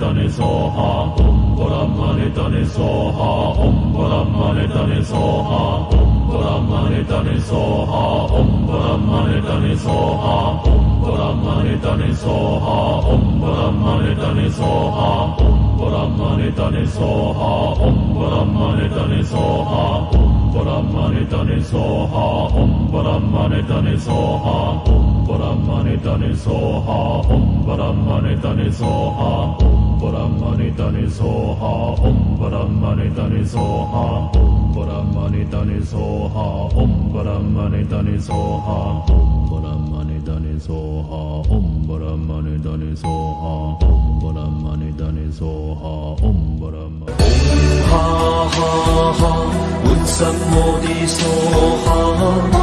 Dani Soha Om Brahmani Dani Soha Om Brahmani Dani Soha Om Brahmani Dani Soha Om Brahmani Dani Soha Om Brahmani Dani Soha Om Brahmani Dani Soha Om Brahmani Dani Soha Om Brahmani Dani Soha Om Brahmani Dani Soha Om Brahmani Dani Soha Om Om Brahmani Soha Om Brahmani Tani Soha Om Brahmani Tani Soha Om Brahmani Tani Soha Om Brahmani Tani Soha Om Brahmani Tani Soha Om Brahmani Tani Soha Om Brahmani Tani Soha Om Brahmani Tani Soha Om Brahmani Ha ha ha Utsav Modi Soha